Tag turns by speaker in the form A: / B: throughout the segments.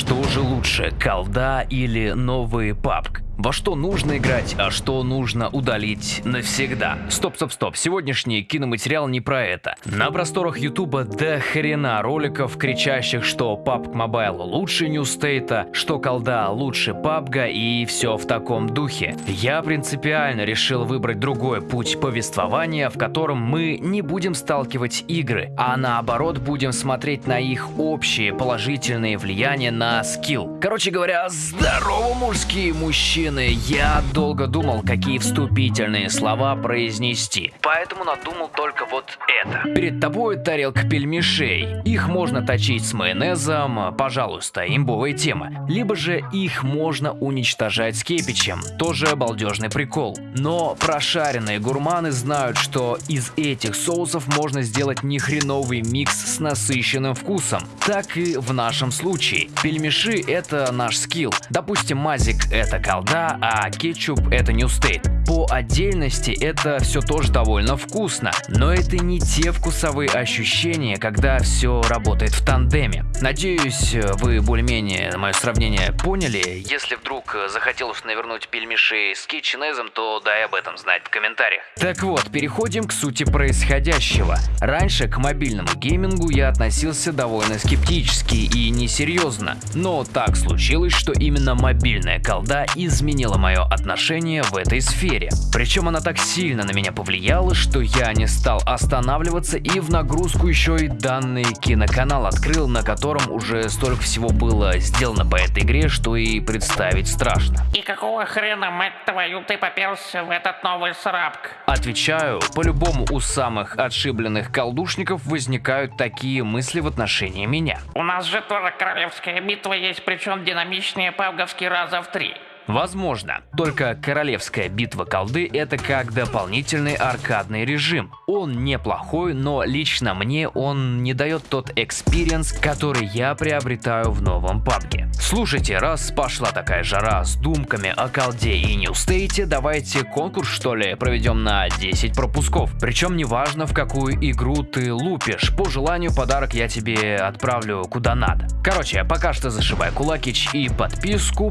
A: Что же лучше, колда или новый PUBG? Во что нужно играть, а что нужно удалить навсегда. Стоп, стоп, стоп, сегодняшний киноматериал не про это. На просторах ютуба до хрена роликов, кричащих, что PUBG Mobile лучше New State, что колда лучше PUBG и все в таком духе. Я принципиально решил выбрать другой путь повествования, в котором мы не будем сталкивать игры, а наоборот будем смотреть на их общие положительные влияния на скилл. Короче говоря, здорово, мужские мужчины! Мужчины, я долго думал, какие вступительные слова произнести, поэтому надумал только вот это. Перед тобой тарелка пельмешей. Их можно точить с майонезом, пожалуйста, имбовая тема. Либо же их можно уничтожать с кепичем, тоже балдежный прикол. Но прошаренные гурманы знают, что из этих соусов можно сделать нехреновый микс с насыщенным вкусом. Так и в нашем случае. Пельмеши это наш скилл. Допустим, мазик это колда, а кетчуп это New State. По отдельности это все тоже довольно вкусно, но это не те вкусовые ощущения, когда все работает в тандеме. Надеюсь, вы более-менее мое сравнение поняли. Если вдруг захотелось навернуть пельмеши с кетченезом, то дай об этом знать в комментариях. Так вот, переходим к сути происходящего. Раньше к мобильному геймингу я относился довольно скептически и несерьезно, но так случилось, что именно мобильная колда изменила мое отношение в этой сфере. Причем она так сильно на меня повлияла, что я не стал останавливаться и в нагрузку еще и данный киноканал открыл, на котором уже столько всего было сделано по этой игре, что и представить страшно.
B: И какого хрена, мать твою, ты попался в этот новый срабк?
A: Отвечаю, по-любому у самых отшибленных колдушников возникают такие мысли в отношении меня.
B: У нас же тоже королевская битва есть, причем динамичнее PUBG овский раза в три.
A: Возможно. Только королевская битва колды это как дополнительный аркадный режим. Он неплохой, но лично мне он не дает тот experience, который я приобретаю в новом PUBG. Слушайте, раз пошла такая жара с думками о колде и New State, давайте конкурс что ли проведем на 10 пропусков. Причем неважно в какую игру ты лупишь, по желанию подарок я тебе отправлю куда надо. Короче, пока что зашибай кулакич и подписку,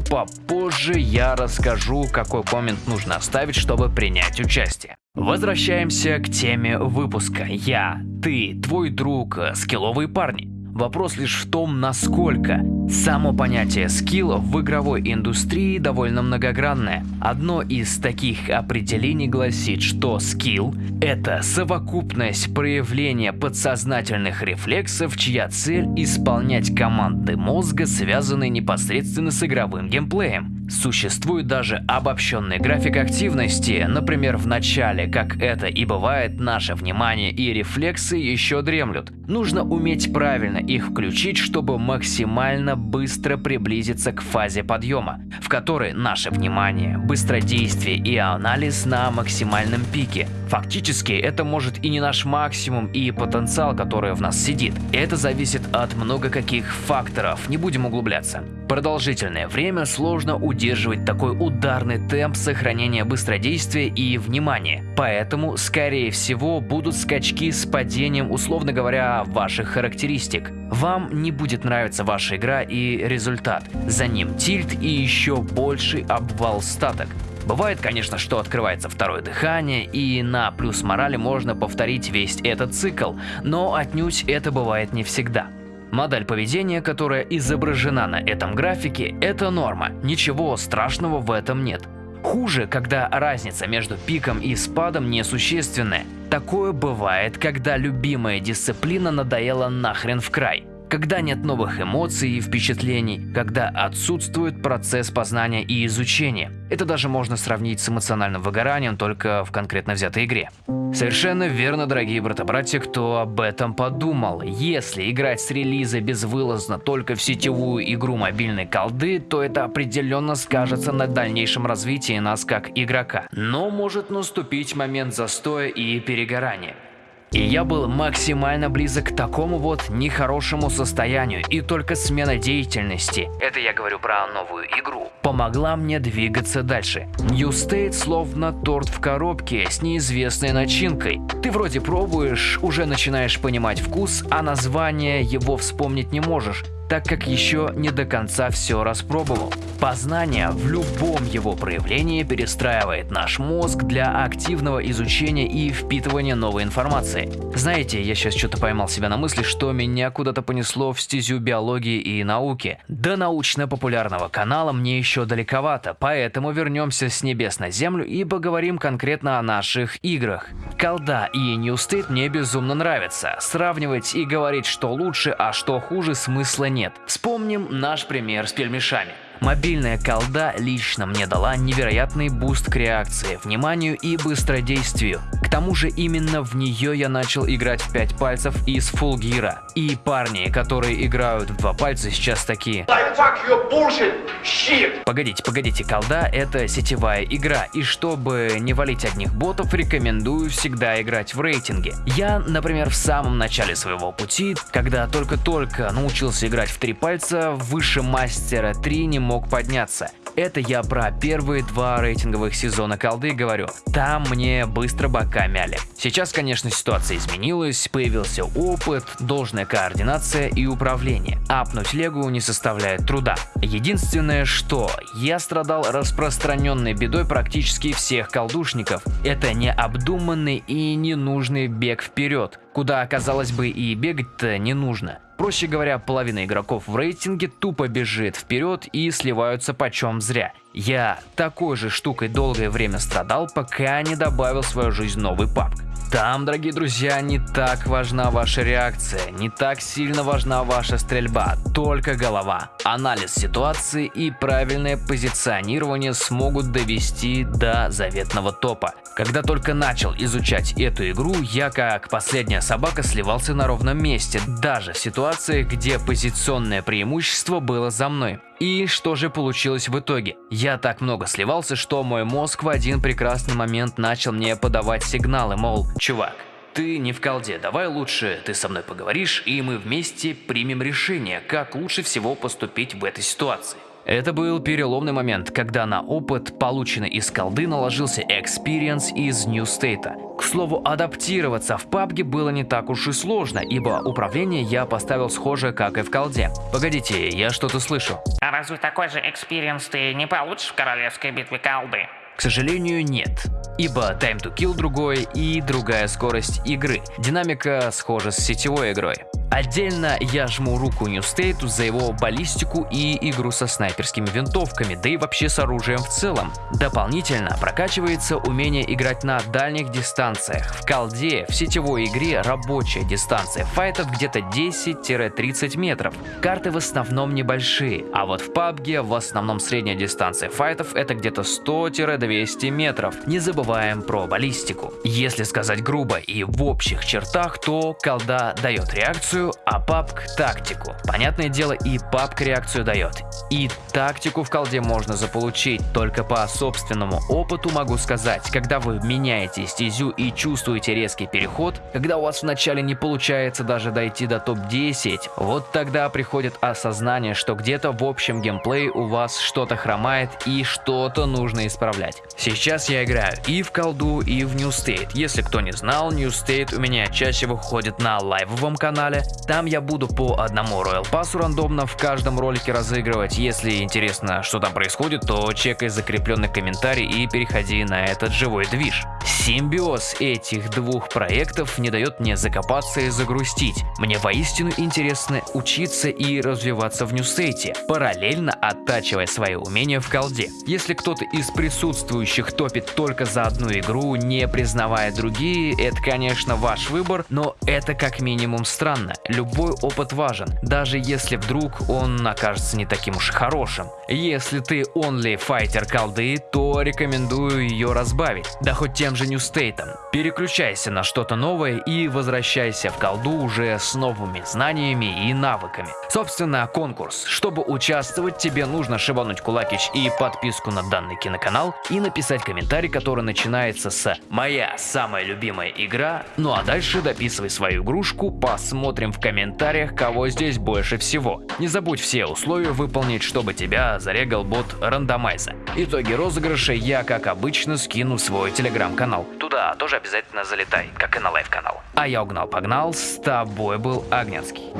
A: попозже я расскажу, какой коммент нужно оставить, чтобы принять участие. Возвращаемся к теме выпуска. Я, ты, твой друг, скилловые парни. Вопрос лишь в том, насколько. Само понятие скилла в игровой индустрии довольно многогранное. Одно из таких определений гласит, что скилл – это совокупность проявления подсознательных рефлексов, чья цель – исполнять команды мозга, связанные непосредственно с игровым геймплеем. Существует даже обобщенный график активности, например, в начале, как это и бывает, наше внимание и рефлексы еще дремлют. Нужно уметь правильно их включить, чтобы максимально быстро приблизиться к фазе подъема, в которой наше внимание, быстродействие и анализ на максимальном пике. Фактически это может и не наш максимум и потенциал, который в нас сидит. Это зависит от много каких факторов, не будем углубляться. Продолжительное время сложно удерживать такой ударный темп сохранения быстродействия и внимания, поэтому, скорее всего, будут скачки с падением, условно говоря, ваших характеристик. Вам не будет нравиться ваша игра и результат, за ним тильт и еще больший обвал статок. Бывает, конечно, что открывается второе дыхание, и на плюс морали можно повторить весь этот цикл, но отнюдь это бывает не всегда. Модель поведения, которая изображена на этом графике, это норма, ничего страшного в этом нет. Хуже, когда разница между пиком и спадом несущественная. Такое бывает, когда любимая дисциплина надоела нахрен в край когда нет новых эмоций и впечатлений, когда отсутствует процесс познания и изучения. Это даже можно сравнить с эмоциональным выгоранием только в конкретно взятой игре. Совершенно верно, дорогие брата-братья, кто об этом подумал. Если играть с релиза безвылазно только в сетевую игру мобильной колды, то это определенно скажется на дальнейшем развитии нас как игрока. Но может наступить момент застоя и перегорания. И я был максимально близок к такому вот нехорошему состоянию, и только смена деятельности, это я говорю про новую игру, помогла мне двигаться дальше. New State словно торт в коробке с неизвестной начинкой. Ты вроде пробуешь, уже начинаешь понимать вкус, а название его вспомнить не можешь. Так как еще не до конца все распробовал. Познание в любом его проявлении перестраивает наш мозг для активного изучения и впитывания новой информации. Знаете, я сейчас что-то поймал себя на мысли, что меня куда-то понесло в стезю биологии и науки. До научно-популярного канала мне еще далековато, поэтому вернемся с небес на землю и поговорим конкретно о наших играх. Колда и State мне безумно нравятся. Сравнивать и говорить, что лучше, а что хуже, смысла нет. Вспомним наш пример с пельмешами. Мобильная колда лично мне дала невероятный буст к реакции, вниманию и быстродействию. К тому же именно в нее я начал играть в 5 пальцев и с full gyro. И парни, которые играют в 2 пальца сейчас такие. Погодите, погодите, колда это сетевая игра, и чтобы не валить одних ботов, рекомендую всегда играть в рейтинге. Я, например, в самом начале своего пути, когда только-только научился играть в 3 пальца, выше мастера 3 не мог подняться. Это я про первые два рейтинговых сезона колды говорю. Там мне быстро бока мяли. Сейчас, конечно, ситуация изменилась, появился опыт, должная координация и управление. Апнуть легу не составляет труда. Единственное, что я страдал распространенной бедой практически всех колдушников. Это необдуманный и ненужный бег вперед, куда, казалось бы, и бегать-то не нужно. Проще говоря, половина игроков в рейтинге тупо бежит вперед и сливаются почем зря. Я такой же штукой долгое время страдал, пока не добавил в свою жизнь новый папк. Там, дорогие друзья, не так важна ваша реакция, не так сильно важна ваша стрельба, только голова. Анализ ситуации и правильное позиционирование смогут довести до заветного топа. Когда только начал изучать эту игру, я как последняя собака сливался на ровном месте, даже в ситуациях, где позиционное преимущество было за мной. И что же получилось в итоге? Я так много сливался, что мой мозг в один прекрасный момент начал мне подавать сигналы, мол, чувак, ты не в колде, давай лучше ты со мной поговоришь, и мы вместе примем решение, как лучше всего поступить в этой ситуации. Это был переломный момент, когда на опыт, полученный из колды, наложился experience из New State. К слову, адаптироваться в PUBG было не так уж и сложно, ибо управление я поставил схожее, как и в колде. Погодите, я что-то слышу.
B: А разве такой же experience ты не получишь в королевской битве колды?
A: К сожалению, нет. Ибо Time to Kill другой и другая скорость игры. Динамика схожа с сетевой игрой. Отдельно я жму руку State за его баллистику и игру со снайперскими винтовками, да и вообще с оружием в целом. Дополнительно прокачивается умение играть на дальних дистанциях. В колде в сетевой игре рабочая дистанция файтов где-то 10-30 метров. Карты в основном небольшие, а вот в PUBG в основном средняя дистанция файтов это где-то 100-200 метров. Не забываем про баллистику. Если сказать грубо и в общих чертах, то колда дает реакцию реакцию, а папк тактику. Понятное дело, и папк реакцию дает. И тактику в колде можно заполучить, только по собственному опыту могу сказать, когда вы меняете стезю и чувствуете резкий переход, когда у вас вначале не получается даже дойти до топ-10, вот тогда приходит осознание, что где-то в общем геймплее у вас что-то хромает и что-то нужно исправлять. Сейчас я играю и в колду, и в New State. Если кто не знал, New State у меня чаще выходит на лайвовом канале, там я буду по одному Royal Pass рандомно в каждом ролике разыгрывать. Если интересно, что там происходит, то чекай закрепленный комментарий и переходи на этот живой движ. Симбиоз этих двух проектов не дает мне закопаться и загрустить. Мне воистину интересно учиться и развиваться в Ньюстейте, параллельно оттачивая свои умения в колде. Если кто-то из присутствующих топит только за одну игру, не признавая другие, это конечно ваш выбор, но это как минимум странно. Любой опыт важен, даже если вдруг он окажется не таким уж хорошим. Если ты only файтер колды, то рекомендую ее разбавить, да хоть тем же New State. Переключайся на что-то новое и возвращайся в колду уже с новыми знаниями и навыками. Собственно, конкурс. Чтобы участвовать, тебе нужно шибануть кулакич и подписку на данный киноканал и написать комментарий, который начинается с «Моя самая любимая игра», ну а дальше дописывай свою игрушку, посмотрим в комментариях, кого здесь больше всего. Не забудь все условия выполнить, чтобы тебя зарегал бот рандомайза. Итоги розыгрыша я, как обычно, скину в свой телеграм-канал. Туда тоже обязательно залетай, как и на live -канал. А я угнал-погнал, с тобой был Агнецкий.